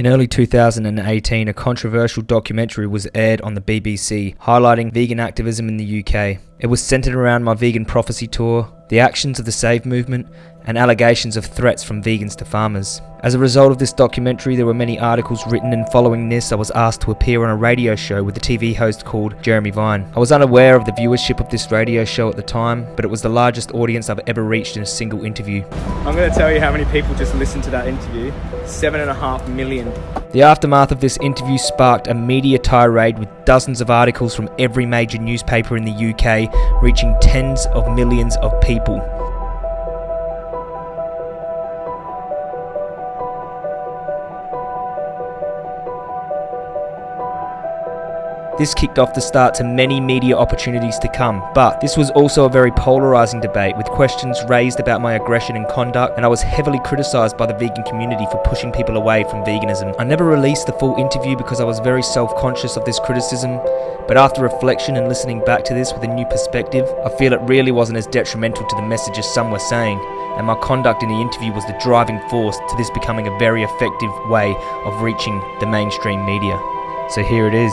In early 2018, a controversial documentary was aired on the BBC highlighting vegan activism in the UK. It was centered around my vegan prophecy tour, the actions of the Save movement, and allegations of threats from vegans to farmers. As a result of this documentary, there were many articles written, and following this, I was asked to appear on a radio show with a TV host called Jeremy Vine. I was unaware of the viewership of this radio show at the time, but it was the largest audience I've ever reached in a single interview. I'm going to tell you how many people just listened to that interview seven and a half million. The aftermath of this interview sparked a media tirade with dozens of articles from every major newspaper in the UK, reaching tens of millions of people. This kicked off the start to many media opportunities to come, but this was also a very polarising debate with questions raised about my aggression and conduct, and I was heavily criticised by the vegan community for pushing people away from veganism. I never released the full interview because I was very self conscious of this criticism, but after reflection and listening back to this with a new perspective, I feel it really wasn't as detrimental to the message as some were saying, and my conduct in the interview was the driving force to this becoming a very effective way of reaching the mainstream media. So here it is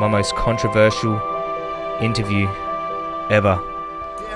my most controversial interview ever.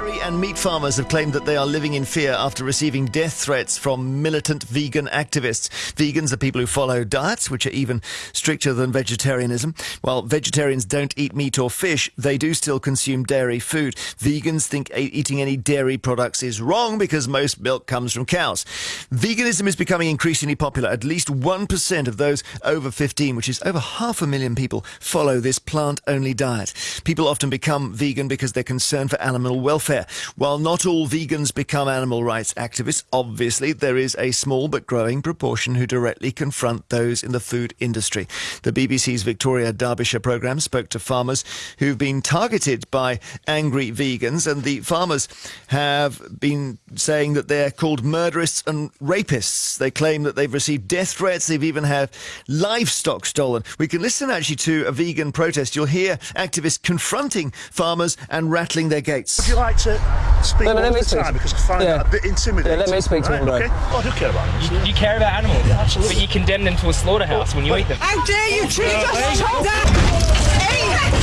Dairy and meat farmers have claimed that they are living in fear after receiving death threats from militant vegan activists. Vegans are people who follow diets which are even stricter than vegetarianism. While vegetarians don't eat meat or fish, they do still consume dairy food. Vegans think eating any dairy products is wrong because most milk comes from cows. Veganism is becoming increasingly popular. At least 1% of those over 15, which is over half a million people, follow this plant only diet. People often become vegan because they're concerned for animal welfare welfare. While not all vegans become animal rights activists, obviously there is a small but growing proportion who directly confront those in the food industry. The BBC's Victoria Derbyshire programme spoke to farmers who've been targeted by angry vegans, and the farmers have been saying that they're called murderists and rapists. They claim that they've received death threats, they've even had livestock stolen. We can listen actually to a vegan protest. You'll hear activists confronting farmers and rattling their gates. Would you like to speak all the time because I find yeah. that a bit intimidating. Yeah, let me speak to right? him. Okay. Oh, I do care about animals. You, you care about animals, Yeah, absolutely. but you condemn them to a slaughterhouse when you eat them. How dare you treat us like that?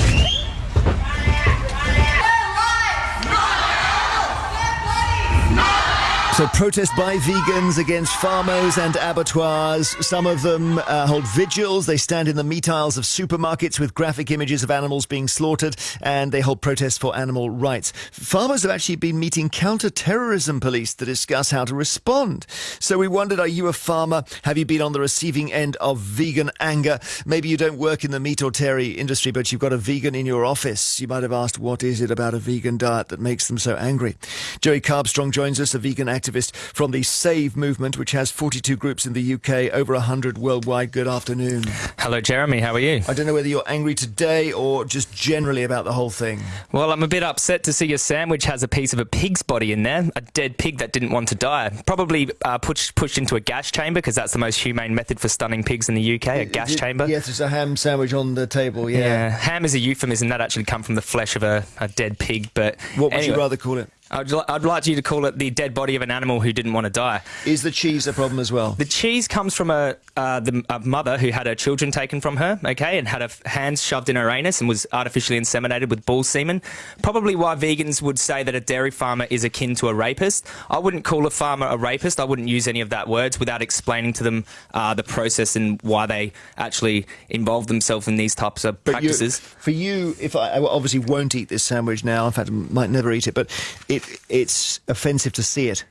So, protest by vegans against farmers and abattoirs. Some of them uh, hold vigils. They stand in the meat aisles of supermarkets with graphic images of animals being slaughtered, and they hold protests for animal rights. Farmers have actually been meeting counter-terrorism police to discuss how to respond. So, we wondered: Are you a farmer? Have you been on the receiving end of vegan anger? Maybe you don't work in the meat or dairy industry, but you've got a vegan in your office. You might have asked, "What is it about a vegan diet that makes them so angry?" Joey Carbstrong joins us, a vegan activist from the Save movement, which has 42 groups in the UK, over 100 worldwide. Good afternoon. Hello, Jeremy. How are you? I don't know whether you're angry today or just generally about the whole thing. Well, I'm a bit upset to see your sandwich has a piece of a pig's body in there, a dead pig that didn't want to die. Probably uh, pushed pushed into a gas chamber because that's the most humane method for stunning pigs in the UK, a gas Is it- chamber. Yes, it's a ham sandwich on the table. Yeah. Yeah, ham is a euphemism that actually come from the flesh of a, a dead pig. But What would anyway, you rather call it? I'd, I'd like you to call it the dead body of an animal who didn't want to die. Is the cheese a problem as well? The cheese comes from a, uh, the, a mother who had her children taken from her, okay, and had her hands shoved in her anus and was artificially inseminated with bull semen. Probably why vegans would say that a dairy farmer is akin to a rapist. I wouldn't call a farmer a rapist. I wouldn't use any of that words without explaining to them uh, the process and why they actually involve themselves in these types of But you- practices. for you, if I, I obviously won't eat this sandwich now, in fact, I might never eat it, but it it's offensive to see it.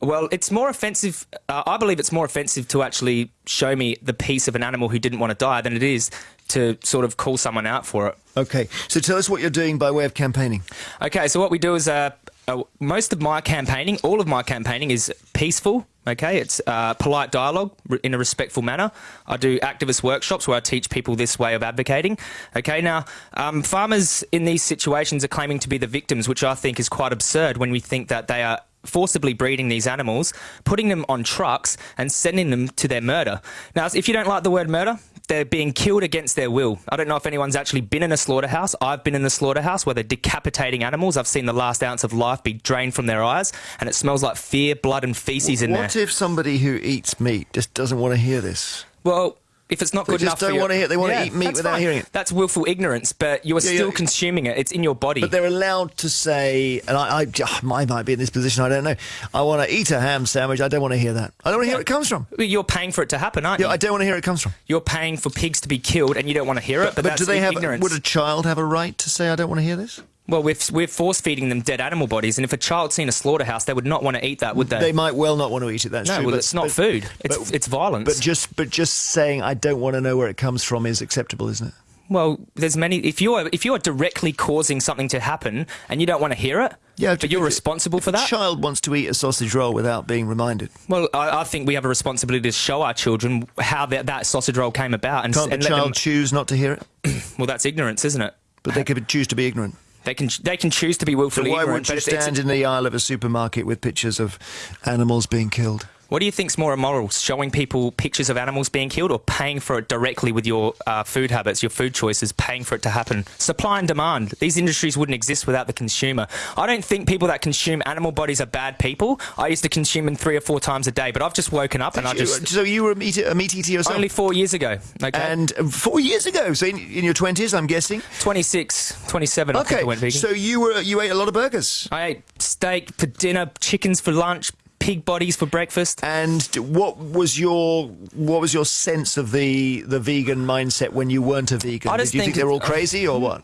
Well, it's more offensive. Uh, I believe it's more offensive to actually show me the piece of an animal who didn't want to die than it is to sort of call someone out for it. Okay, so tell us what you're doing by way of campaigning. Okay, so what we do is uh, uh, most of my campaigning, all of my campaigning is peaceful. Okay, it's uh, polite dialogue in a respectful manner. I do activist workshops where I teach people this way of advocating. Okay, now um, farmers in these situations are claiming to be the victims, which I think is quite absurd when we think that they are forcibly breeding these animals, putting them on trucks, and sending them to their murder. Now, if you don't like the word murder, they're being killed against their will. I don't know if anyone's actually been in a slaughterhouse. I've been in the slaughterhouse where they're decapitating animals. I've seen the last ounce of life be drained from their eyes, and it smells like fear, blood, and feces in what there. What if somebody who eats meat just doesn't want to hear this? Well, if it's not They good enough, for don't your- wanna hear- they wanna eat meat without fine. hearing it. That's willful ignorance, but you are Yeah, still yeah. consuming it. It's in your body. But they're allowed to say, and I, I, I might be in this position. I don't know. I want to eat a ham sandwich. I don't want to hear that. I don't want to hear where it comes from. You're paying for it to happen, aren't Yeah, you? I don't want to hear where it comes from. You're paying for pigs to be killed, and you don't want to hear it. But, But, that's do they have? ignorance. Would a child have a right to say, "I don't want to hear this"? Well, we're, we're force feeding them dead animal bodies, and if a child's seen a slaughterhouse, they would not want to eat that, would they? They might well not want to eat it. That's no, true. well, but- it's not but- food. It's but- it's violence. But just, but just saying, "I don't want to know where it comes from" is acceptable, isn't it? Well, there's many. If you're if you're directly causing something to happen and you don't want to hear it, Yeah, but you're responsible for that. child wants to eat a sausage roll without being reminded. Well, I, I think we have a responsibility to show our children how that, that sausage roll came about, and, Can't and the let child them. choose not to hear it? Well, that's ignorance, isn't it? But they could choose to be ignorant. They can they can choose to be willfully So why ignorant. would but you stand in the aisle of a supermarket with pictures of animals being killed? What do you think's more immoral, showing people pictures of animals being killed, or paying for it directly with your uh, food habits, your food choices, paying for it to happen? Supply and demand. These industries wouldn't exist without the consumer. I don't think people that consume animal bodies are bad people. I used to consume them three or four times a day, but I've just woken up and I just so you were a meat, a meat eater yourself? only four years ago. Okay, and uh, four years ago, so in, in your twenties, I'm guessing. 26, 27. I think Okay, I went vegan. so you were you ate a lot of burgers, I ate steak for dinner, chickens for lunch, pig bodies for breakfast. and what was your what was your sense of the the vegan mindset when you weren't a vegan? I Did you think, think- they're all crazy or what?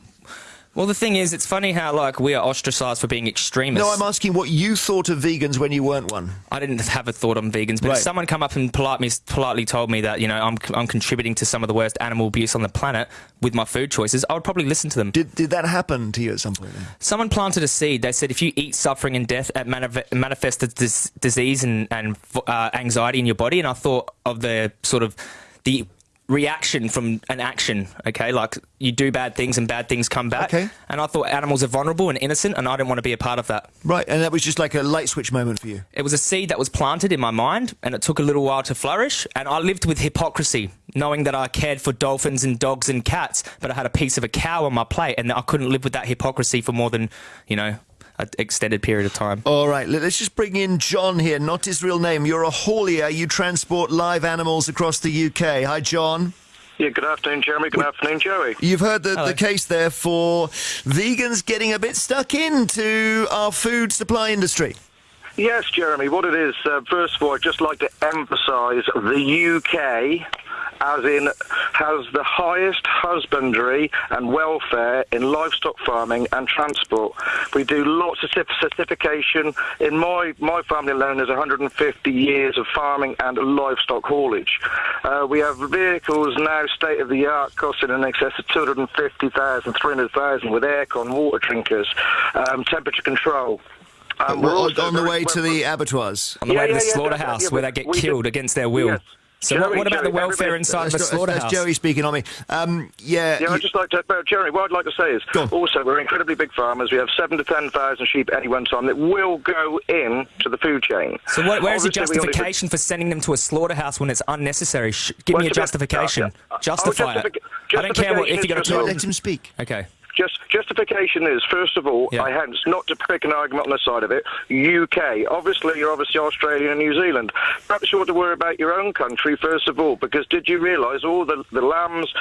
Well, the thing is, it's funny how like we are ostracized for being extremists. No, I'm asking what you thought of vegans when you weren't one. I didn't have a thought on vegans, but Right. if someone come up and polite me, politely told me that you know I'm I'm contributing to some of the worst animal abuse on the planet with my food choices, I would probably listen to them. Did did that happen to you at some point? Then? Someone planted a seed. They said if you eat suffering and death, it manif- manifests dis- disease and and uh, anxiety in your body. And I thought of the sort of the reaction from an action. Okay, like you do bad things and bad things come back. Okay. And I thought animals are vulnerable and innocent, and I didn't want to be a part of that. Right, and that was just like a light switch moment for you. It was a seed that was planted in my mind, and it took a little while to flourish. And I lived with hypocrisy, knowing that I cared for dolphins and dogs and cats, but I had a piece of a cow on my plate, and I couldn't live with that hypocrisy for more than, you know, an extended period of time. All right, let- let's just bring in John here, not his real name. You're a haulier. You transport live animals across the UK. Hi, John. Yeah, good afternoon, Jeremy. Good afternoon, Joey. You've heard the, Hello. the case there for vegans getting a bit stuck into our food supply industry. Yes, Jeremy, what it is, uh, first of all, I'd just like to emphasise the UK as in has the highest husbandry and welfare in livestock farming and transport. We do lots of certification. In my, my family alone, there's 150 years of farming and livestock haulage. Uh, we have vehicles now state of the art costing in excess of 250,000, 300,000 with aircon, water drinkers, um, temperature control. Um, we're on, on the way to the abattoirs. On the Yeah, way to the yeah, slaughterhouse, yeah, where they get killed do- against their will. Yes. So, what, Joey, what about the welfare everybody- inside of a That's, that's slaughterhouse? Joey speaking on me. Um, yeah, Yeah, you- I'd just like to, uh, Jeremy, what I'd like to say is, also, we're incredibly big farmers. We have seven to 10,000 sheep at any one time that will go in to the food chain. So what, where's the Obviously, we only- justification for sending them to a slaughterhouse when it's unnecessary? Give Well, me a it's bit- justification. uh, yeah. Justify Oh, it. justific- I don't care what, if you're going to talk. let him speak. Okay. Just justification is, first of all, Yeah. I hence not to pick an argument on the side of it. UK, obviously, you're obviously Australia and New Zealand. Perhaps you ought to worry about your own country first of all, because did you realise all the, the lambs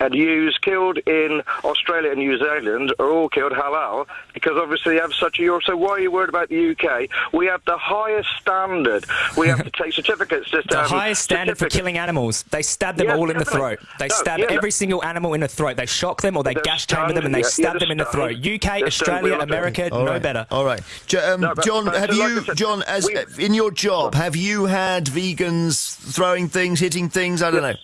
and ewes killed in Australia and New Zealand are all killed halal? Because obviously, you have such a Europe. So why are you worried about the UK? We have the highest standard. We have to take certificates. Just The highest standard for killing animals. They stab them Yeah, all in the throat. They No, stab yeah, no. every single animal in the throat. They shock them or they They're gash chamber them and they yeah, stab yeah, them in the throat. stunned. UK, They're Australia, we. America, All no right, better. All right, Jo- um, No, but- John. but have so like you, I said, John, as we- in your job, have you had vegans throwing things, hitting things? I don't know.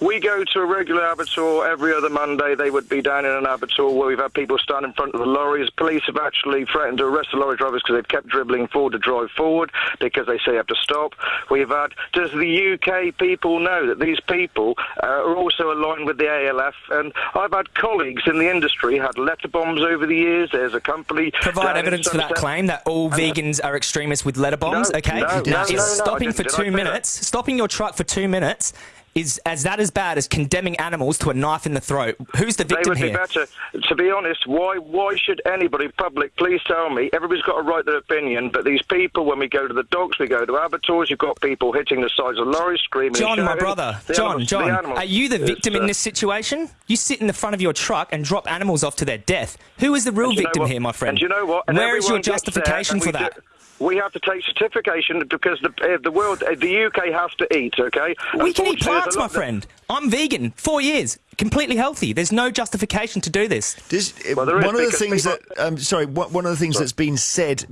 We go to a regular abattoir every other Monday. They would be down in an abattoir where we've had people stand in front of the lorries. Police have actually threatened to arrest the lorry drivers because they've kept dribbling forward to drive forward because they say you have to stop. We've had. Does the UK people know that these people uh, are also aligned with the ALF? And I've had colleagues in the industry had letter bombs over the years. There's a company. Provide evidence for that claim that all vegans are extremists with letter bombs. No, okay, no, now no, is stopping for two say that? minutes, stopping your truck for two minutes. Is as that as bad as condemning animals to a knife in the throat. Who's the victim They would be better. To be honest, why why should anybody, public, please tell me? Everybody's got a right to their opinion, but these people, when we go to the dogs, we go to abattoirs, you've got people hitting the sides of lorries, screaming. John, my brother, The John, animals- John, are you the victim in uh, this situation? You sit in the front of your truck and drop animals off to their death. Who is the real And you know victim here, my friend? And you know what? And Where is your everyone gets there, justification for that? do- we have to take certification because the uh, the world, uh, the UK has to eat. Okay. We can eat plants, my friend. I'm vegan, four years, completely healthy. There's no justification to do this. Does, Well, one of the things people- that um, sorry, one one of the things that's been said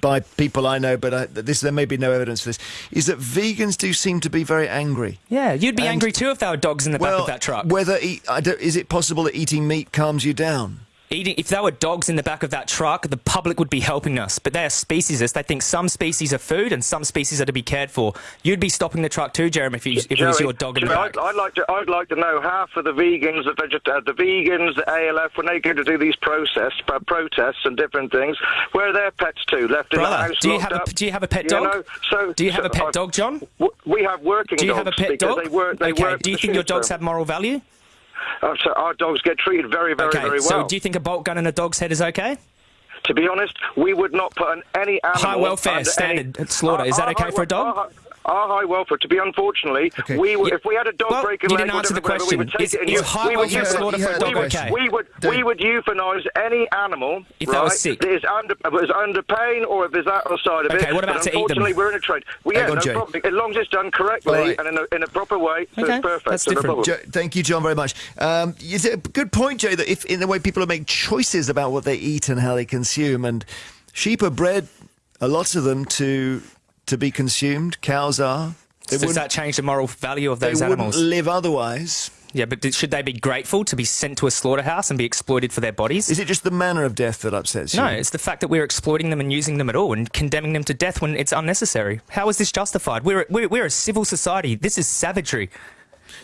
by people I know, but I, this there may be no evidence for this, is that vegans do seem to be very angry. Yeah, you'd be And- angry too if there were dogs in the back of that truck. whether eat, don't, is it possible that eating meat calms you down? Eating, if there were dogs in the back of that truck, the public would be helping us. But they are speciesists. They think some species are food and some species are to be cared for. You'd be stopping the truck too, Jeremy, if, you, if it was your dog in the back. I'd, I'd like to. I'd like to know half of the vegans, the veget- uh, the vegans, the ALF, when they go to do these protests, uh, protests and different things, where are their pets too? Left in the house, do you have a do you have a pet You dog? know, so do you have so a pet I- dog, John? w- We have working Do you dogs have a pet dog? They work. They okay. do you think your dogs so- have moral value? Uh, so our dogs get treated very, very, Okay. very well. So do you think a bolt gun in a dog's head is okay? To be honest, we would not put an, any animal High welfare standard any, slaughter. Is that okay our for a dog? Our, our high welfare. To be unfortunately, Okay. we would, Yeah. if we had a dog Well, breaking you leg, didn't answer the whatever, we would take Is- it and is you- high we would welfare euthanize- slaughter for a we dog would- okay? We would Don't- we would euthanize any animal If they right, were sick. that is under is under pain or if there's outside of it. Okay, what about but to eat them? Unfortunately, we're in a trade. Well, yeah, no problem. As long as it's done correctly All right. and in a, in a proper way, so Okay, it's perfect. that's so no different. problem. Jo- thank you, John, very much. Um, is it a good point, Jay, that if in the way people make choices about what they eat and how they consume, and sheep are bred, a lot of them to to be consumed. Cows are. They Does wouldn't, that change the moral value of they those wouldn't animals? live otherwise. Yeah, but should they be grateful to be sent to a slaughterhouse and be exploited for their bodies? Is it just the manner of death that upsets you? No, it's the fact that we're exploiting them and using them at all and condemning them to death when it's unnecessary. How is this justified? We're, we're, we're a civil society. This is savagery.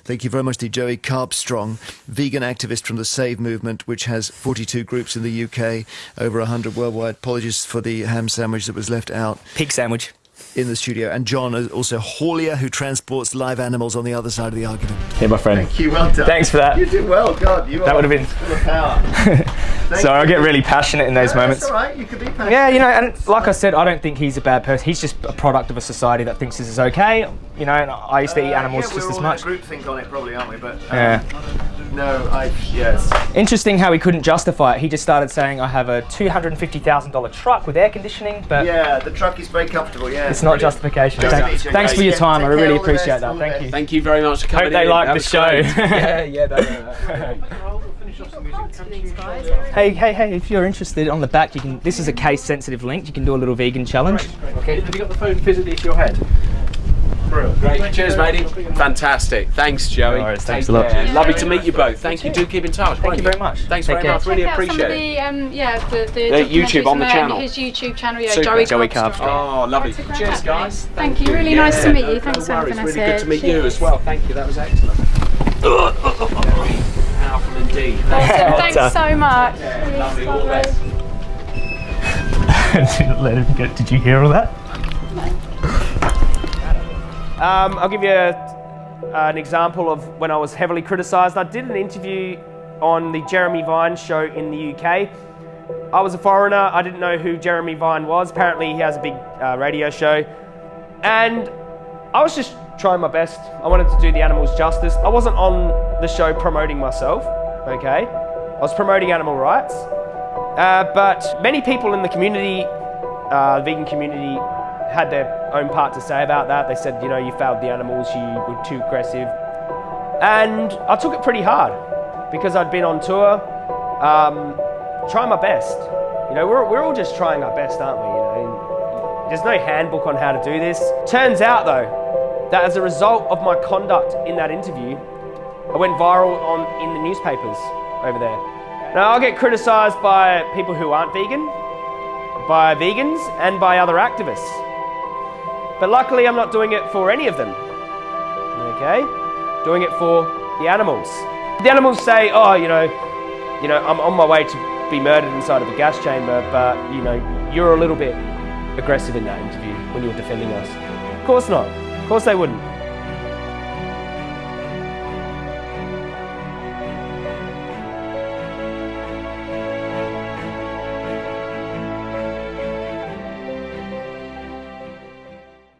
Thank you very much to Joey Carbstrong, vegan activist from the Save movement, which has 42 groups in the UK, over 100 worldwide. Apologies for the ham sandwich that was left out Pig sandwich. In the studio. And John, uh, also Haulier, who transports live animals on the other side of the argument. Hey, my friend. Thank you, well done. Thanks for that. You did well, God. You That would have been. power. So I get really passionate in those moments. That's all right. You could be passionate. Yeah, you know, and like I said, I don't think he's a bad person. He's just a product of a society that thinks this is okay. You know, and I used to eat animals Uh, yeah, just we're as all much. group think on it, probably, aren't we? But um, Yeah. No, I yes. Interesting how he couldn't justify it. He just started saying, "I have a two hundred and fifty thousand dollar truck with air conditioning," but Yeah, the truck is very comfortable. Yeah, it's not justification. Thank- meet you. thanks for your Yeah, time. I really all best, appreciate that. Thank best. you. Thank you very much for coming Hope they like the show. great. yeah, yeah. That, hey, hey, hey! If you're interested, on the back, you can. This is a case-sensitive link. You can do a little vegan challenge. okay, have you got the phone physically to your head? Brilliant. Great. Cheers, matey. Fantastic. Thanks, Joey. No worries, Take thanks a lot. Yeah. Lovely to meet you both. Thank you. Do keep in touch. Thank you very much. Thanks Take very care. much. Really Check out some appreciate of it. the, um, yeah, the, the Uh, YouTube on the um, channel. His YouTube channel, yeah, Super. Joey, Joey Carbstrong. Oh, lovely. Cheers, guys. Thank you. Really nice to meet you. Thanks no for having us Really good to meet you as well. Thank you. That was excellent. Powerful indeed. Awesome. Thanks so much. Lovely. All the best. Let him get. Did you hear all that? Um, I'll give you a, an example of when I was heavily criticised. I did an interview on the Jeremy Vine show in the UK. I was a foreigner. I didn't know who Jeremy Vine was. Apparently, he has a big uh, radio show, and I was just trying my best. I wanted to do the animals justice. I wasn't on the show promoting myself. Okay, I was promoting animal rights. Uh, but many people in the community, uh, the vegan community, had their own part to say about that. They said, you know, you failed the animals, you were too aggressive. And I took it pretty hard because I'd been on tour, um, trying my best. You know, we're, we're all just trying our best, aren't we? You know, there's no handbook on how to do this. Turns out, though, that as a result of my conduct in that interview, I went viral on in the newspapers over there. Now I'll get criticised by people who aren't vegan, by vegans, and by other activists. But luckily, I'm not doing it for any of them. Okay, doing it for the animals. The animals say, "Oh, you know, you know, I'm on my way to be murdered inside of a gas chamber, but you know, you're a little bit aggressive in that interview when you were defending us." Of course not. Of course they wouldn't.